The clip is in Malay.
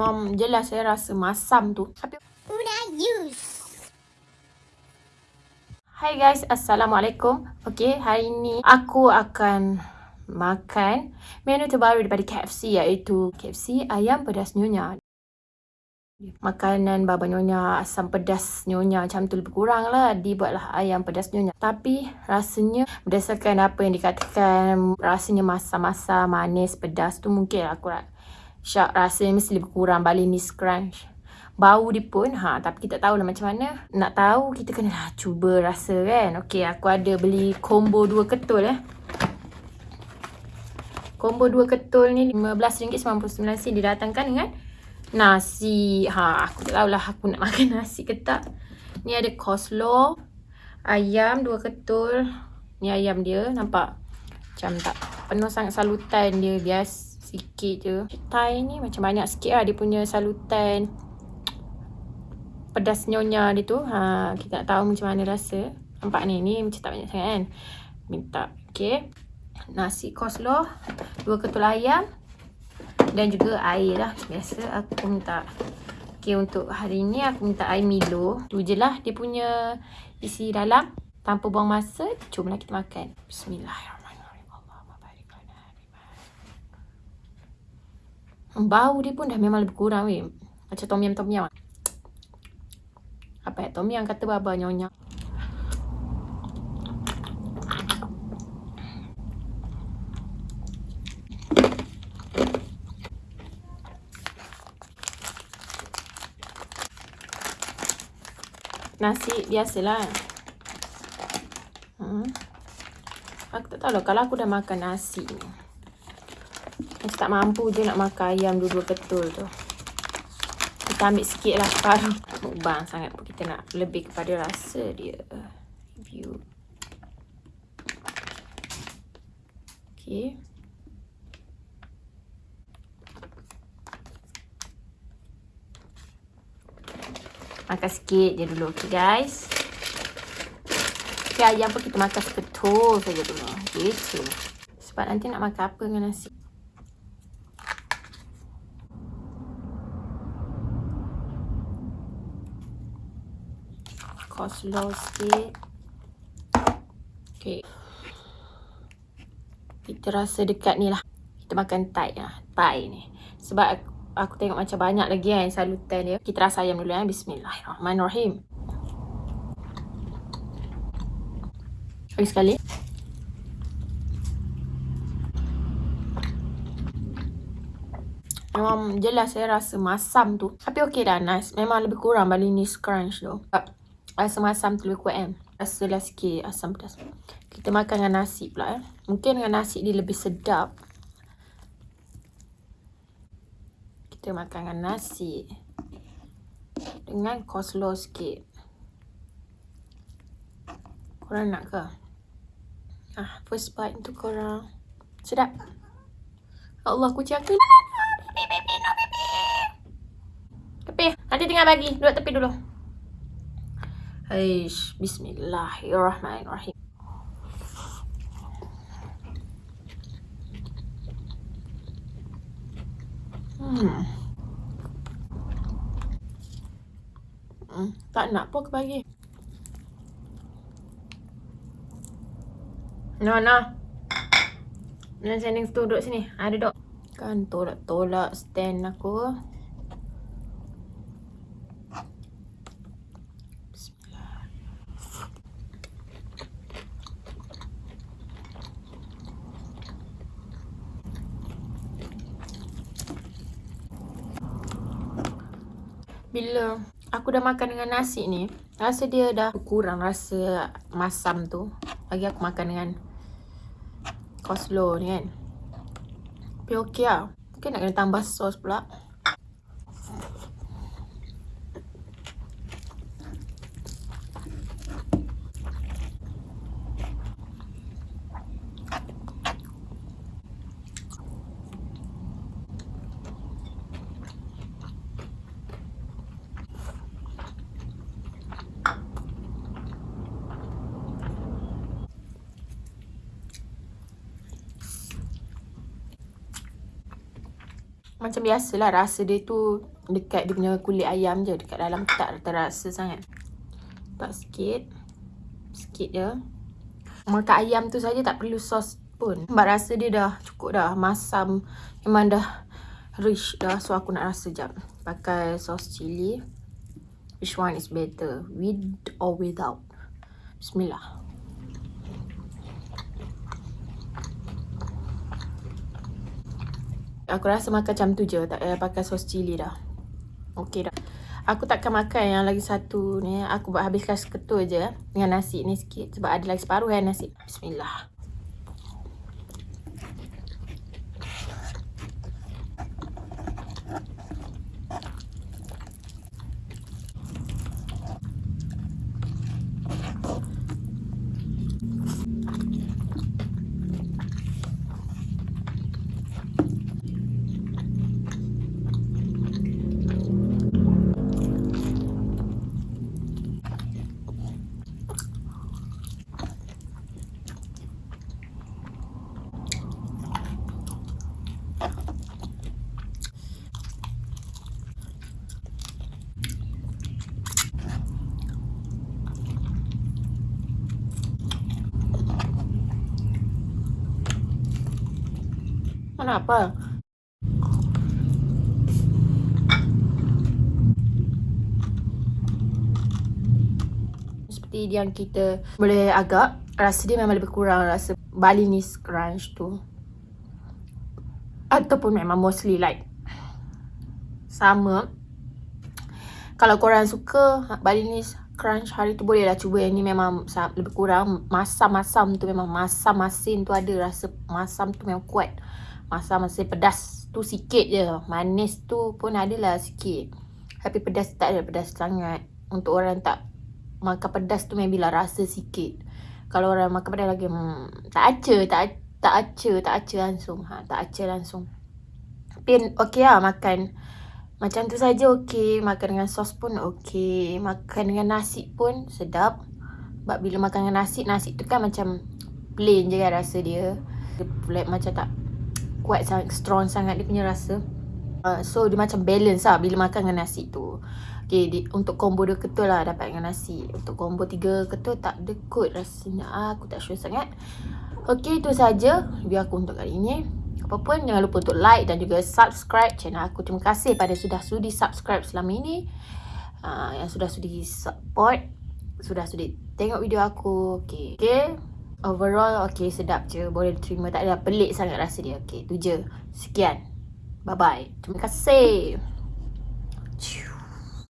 Memang jelas saya rasa masam tu. Tapi use. Hai guys, Assalamualaikum. Okay, hari ni aku akan makan menu terbaru daripada KFC iaitu KFC ayam pedas nyonya. Makanan baba nyonya, asam pedas nyonya macam tu lebih kurang lah dibuatlah ayam pedas nyonya. Tapi rasanya berdasarkan apa yang dikatakan rasanya masam-masam, manis, pedas tu mungkin aku syak rasanya mesti lebih kurang Balinese Crunch. Bau dia pun, ha, tapi kita tahu lah macam mana. Nak tahu, kita kena lah cuba rasa kan. Okay, aku ada beli combo dua ketul eh. Combo dua ketul ni RM15.99 didatangkan dengan nasi. Ha, aku tak tahulah aku nak makan nasi ke tak. Ni ada coleslaw, ayam dua ketul. Ni ayam dia, nampak? Macam tak penuh sangat salutan dia bias sikit je. Thai ni macam banyak sikit lah dia punya salutan pedas nyonya dia tu. Ha, kita nak tahu macam mana rasa. Nampak ni, ni macam tak banyak sangat kan. Minta, okay nasi coleslaw, dua ketul ayam dan juga air lah. Biasa aku minta. Okay, untuk hari ni aku minta air Milo. Tu je lah dia punya isi dalam. Tanpa buang masa, jomlah kita makan. Bismillahirrahmanirrahim. Bau dia pun dah memang lebih kurang weh. Macam tom yum tom yum. Apa ya? Tom yum kata baba nyonya. nasi biasalah. Hmm. Aku tak tahu lah kalau aku dah makan nasi ni. Aku tak mampu je nak makan ayam dua-dua ketul tu. Kita ambil sikit lah separuh. Mukbang sangat pun kita nak lebih kepada rasa dia. View. Okay. Makan sikit je dulu. Okay guys. Okay ayam pun kita makan seketul saja dulu. Gitu. Sebab nanti nak makan apa dengan nasi. Coleslaw sikit. Okay. Kita rasa dekat ni lah. Kita makan Thai lah. Thai ni. Sebab aku tengok macam banyak lagi kan salutan dia. Kita rasa ayam dulu ya. Bismillahirrahmanirrahim. Lagi sekali. Memang jelas saya rasa masam tu. Tapi okey dah nice. Memang lebih kurang Balinese crunch tu. Rasa masam tu lebih kuat kan. Rasa lah sikit asam pedas. Kita makan dengan nasi pula eh. Mungkin dengan nasi dia lebih sedap. kita makan dengan nasi dengan coleslaw sikit. Korang nak ke? Ah, first bite untuk korang. Sedap. Allah, kucing aku. Tepi. Nanti tinggal bagi. Duduk tepi dulu. Aish, bismillahirrahmanirrahim. Hmm. Hmm, tak nak pun aku bagi. No, no. Nak sending tu duduk sini. Ada duduk. Kan tolak-tolak stand aku. Bila aku dah makan dengan nasi ni, rasa dia dah kurang rasa masam tu. Bagi aku makan dengan coleslaw ni kan. Tapi okey lah. Mungkin nak kena tambah sos pula. Macam biasalah rasa dia tu dekat dia punya kulit ayam je. Dekat dalam tak terasa sangat. Tak sikit. Sikit je. Makan ayam tu saja tak perlu sos pun. Sebab rasa dia dah cukup dah. Masam. Memang dah rich dah. So aku nak rasa jap. Pakai sos cili. Which one is better? With or without? Bismillah. Aku rasa makan macam tu je. Tak payah pakai sos cili dah. Okey dah. Aku takkan makan yang lagi satu ni. Aku buat habiskan seketul je. Dengan nasi ni sikit. Sebab ada lagi separuh kan nasi. Bismillah. Kenapa? Seperti yang kita boleh agak rasa dia memang lebih kurang rasa Balinese crunch tu. Ataupun memang mostly like sama. Kalau korang suka Balinese crunch hari tu boleh lah cuba yang ni memang lebih kurang masam-masam tu memang masam masin tu ada rasa masam tu memang kuat. Masam masih pedas tu sikit je. Manis tu pun adalah sikit. Tapi pedas tak ada pedas sangat. Untuk orang tak makan pedas tu maybe lah rasa sikit. Kalau orang makan pedas lagi hmm, tak aca, tak tak aca, tak aca langsung. Ha, tak aca langsung. Tapi okey lah makan macam tu saja okey. Makan dengan sos pun okey. Makan dengan nasi pun sedap. Sebab bila makan dengan nasi, nasi tu kan macam plain je kan rasa dia. Dia macam tak kuat sangat, strong sangat dia punya rasa. Uh, so dia macam balance lah bila makan dengan nasi tu. Okay, di, untuk combo dua ketul lah dapat dengan nasi. Untuk combo tiga ketul tak ada kot rasanya. Ah, aku tak sure sangat. Okay, itu saja video aku untuk kali ini. Apa pun jangan lupa untuk like dan juga subscribe channel aku. Terima kasih pada sudah sudi subscribe selama ini. Uh, yang sudah sudi support. Sudah sudi tengok video aku. Okay. Okay. Overall okay sedap je. Boleh terima. Tak ada pelik sangat rasa dia. Okay tu je. Sekian. Bye bye Terima kasih